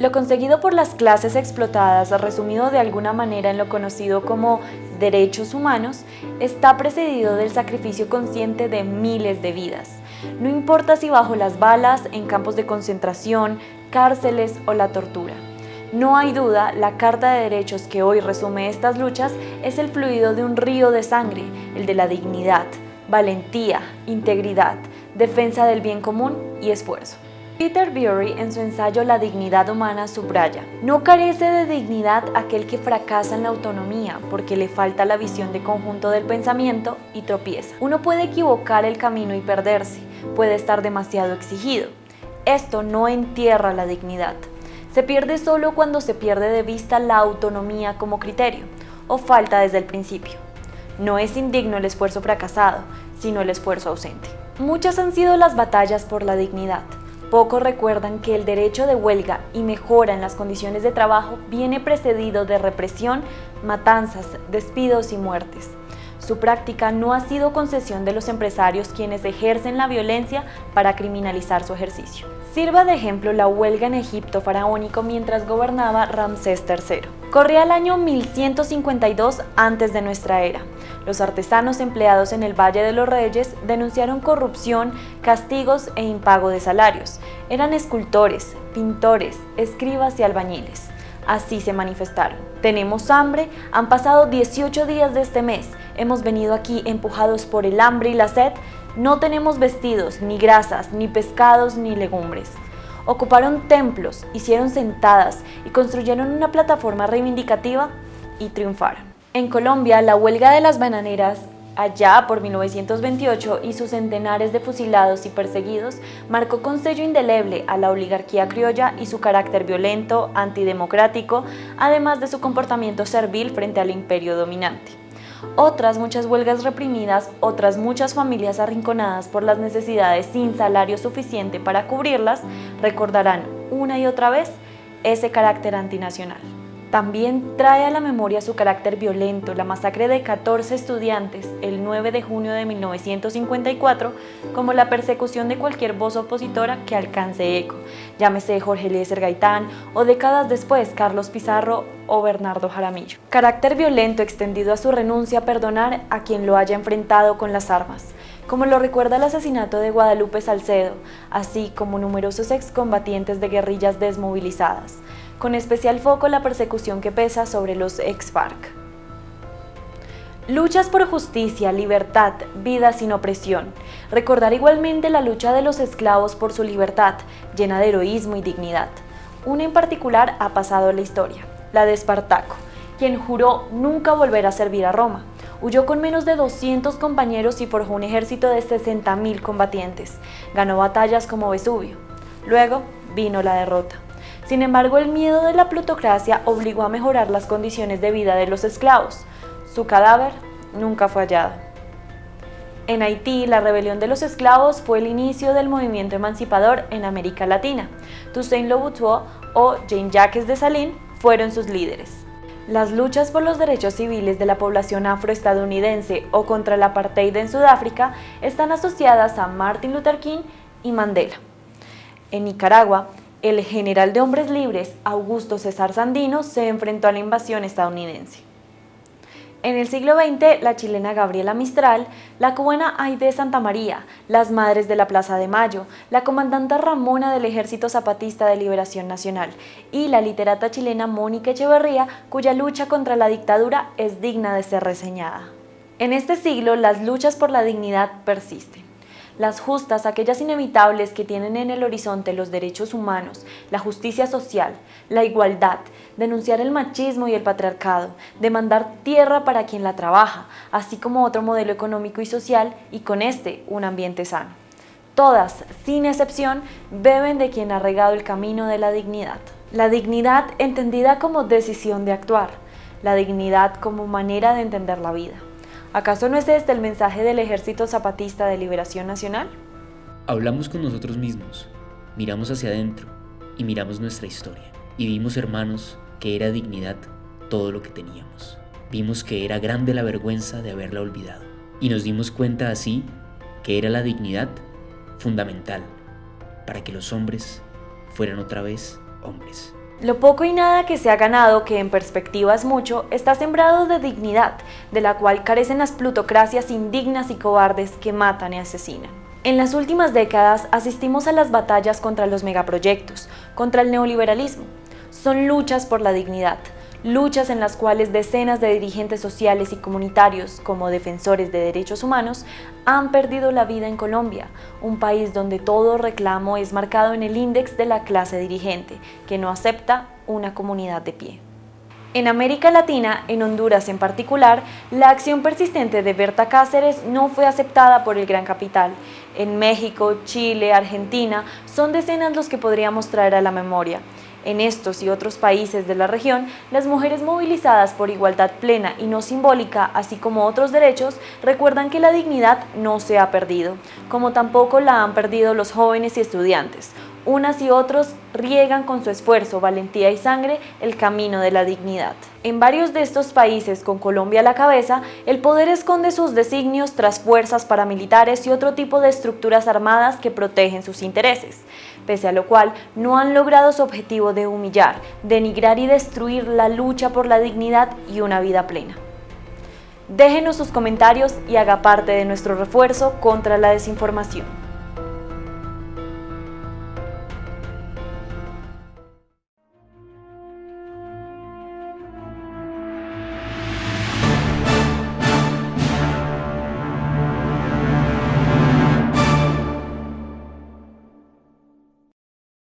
Lo conseguido por las clases explotadas, resumido de alguna manera en lo conocido como derechos humanos, está precedido del sacrificio consciente de miles de vidas. No importa si bajo las balas, en campos de concentración, cárceles o la tortura. No hay duda, la Carta de Derechos que hoy resume estas luchas es el fluido de un río de sangre, el de la dignidad, valentía, integridad, defensa del bien común y esfuerzo. Peter Bury en su ensayo La dignidad humana subraya, no carece de dignidad aquel que fracasa en la autonomía porque le falta la visión de conjunto del pensamiento y tropieza. Uno puede equivocar el camino y perderse, puede estar demasiado exigido. Esto no entierra la dignidad. Se pierde solo cuando se pierde de vista la autonomía como criterio o falta desde el principio. No es indigno el esfuerzo fracasado, sino el esfuerzo ausente. Muchas han sido las batallas por la dignidad. Pocos recuerdan que el derecho de huelga y mejora en las condiciones de trabajo viene precedido de represión, matanzas, despidos y muertes. Su práctica no ha sido concesión de los empresarios quienes ejercen la violencia para criminalizar su ejercicio. Sirva de ejemplo la huelga en Egipto faraónico mientras gobernaba Ramsés III. Corría el año 1152 antes de nuestra era. Los artesanos empleados en el Valle de los Reyes denunciaron corrupción, castigos e impago de salarios. Eran escultores, pintores, escribas y albañiles. Así se manifestaron. Tenemos hambre, han pasado 18 días de este mes, hemos venido aquí empujados por el hambre y la sed, no tenemos vestidos, ni grasas, ni pescados, ni legumbres. Ocuparon templos, hicieron sentadas y construyeron una plataforma reivindicativa y triunfaron. En Colombia, la huelga de las bananeras allá por 1928 y sus centenares de fusilados y perseguidos marcó con sello indeleble a la oligarquía criolla y su carácter violento, antidemocrático, además de su comportamiento servil frente al imperio dominante. Otras muchas huelgas reprimidas, otras muchas familias arrinconadas por las necesidades sin salario suficiente para cubrirlas, recordarán una y otra vez ese carácter antinacional. También trae a la memoria su carácter violento, la masacre de 14 estudiantes el 9 de junio de 1954, como la persecución de cualquier voz opositora que alcance eco, llámese Jorge Eliezer Gaitán o décadas después Carlos Pizarro o Bernardo Jaramillo. Carácter violento extendido a su renuncia a perdonar a quien lo haya enfrentado con las armas, como lo recuerda el asesinato de Guadalupe Salcedo, así como numerosos excombatientes de guerrillas desmovilizadas con especial foco la persecución que pesa sobre los ex-FARC. Luchas por justicia, libertad, vida sin opresión. Recordar igualmente la lucha de los esclavos por su libertad, llena de heroísmo y dignidad. Una en particular ha pasado a la historia, la de Espartaco, quien juró nunca volver a servir a Roma. Huyó con menos de 200 compañeros y forjó un ejército de 60.000 combatientes. Ganó batallas como Vesubio. Luego vino la derrota. Sin embargo, el miedo de la plutocracia obligó a mejorar las condiciones de vida de los esclavos. Su cadáver nunca fue hallado. En Haití, la rebelión de los esclavos fue el inicio del movimiento emancipador en América Latina. Toussaint Louverture o Jean-Jacques Dessalines fueron sus líderes. Las luchas por los derechos civiles de la población afroestadounidense o contra el apartheid en Sudáfrica están asociadas a Martin Luther King y Mandela. En Nicaragua, el general de hombres libres, Augusto César Sandino, se enfrentó a la invasión estadounidense. En el siglo XX, la chilena Gabriela Mistral, la cubana Aide Santa María, las madres de la Plaza de Mayo, la comandante Ramona del Ejército Zapatista de Liberación Nacional y la literata chilena Mónica Echeverría, cuya lucha contra la dictadura es digna de ser reseñada. En este siglo, las luchas por la dignidad persisten las justas, aquellas inevitables que tienen en el horizonte los derechos humanos, la justicia social, la igualdad, denunciar el machismo y el patriarcado, demandar tierra para quien la trabaja, así como otro modelo económico y social y con este un ambiente sano. Todas, sin excepción, beben de quien ha regado el camino de la dignidad. La dignidad entendida como decisión de actuar, la dignidad como manera de entender la vida. ¿Acaso no es este el mensaje del Ejército Zapatista de Liberación Nacional? Hablamos con nosotros mismos, miramos hacia adentro y miramos nuestra historia. Y vimos, hermanos, que era dignidad todo lo que teníamos. Vimos que era grande la vergüenza de haberla olvidado. Y nos dimos cuenta así que era la dignidad fundamental para que los hombres fueran otra vez hombres. Lo poco y nada que se ha ganado, que en perspectiva es mucho, está sembrado de dignidad, de la cual carecen las plutocracias indignas y cobardes que matan y asesinan. En las últimas décadas asistimos a las batallas contra los megaproyectos, contra el neoliberalismo. Son luchas por la dignidad, luchas en las cuales decenas de dirigentes sociales y comunitarios, como defensores de derechos humanos, han perdido la vida en Colombia, un país donde todo reclamo es marcado en el índice de la clase dirigente, que no acepta una comunidad de pie. En América Latina, en Honduras en particular, la acción persistente de Berta Cáceres no fue aceptada por el gran capital. En México, Chile, Argentina, son decenas los que podríamos traer a la memoria. En estos y otros países de la región, las mujeres movilizadas por igualdad plena y no simbólica, así como otros derechos, recuerdan que la dignidad no se ha perdido, como tampoco la han perdido los jóvenes y estudiantes. Unas y otros riegan con su esfuerzo, valentía y sangre el camino de la dignidad. En varios de estos países, con Colombia a la cabeza, el poder esconde sus designios tras fuerzas paramilitares y otro tipo de estructuras armadas que protegen sus intereses, pese a lo cual no han logrado su objetivo de humillar, denigrar y destruir la lucha por la dignidad y una vida plena. Déjenos sus comentarios y haga parte de nuestro refuerzo contra la desinformación.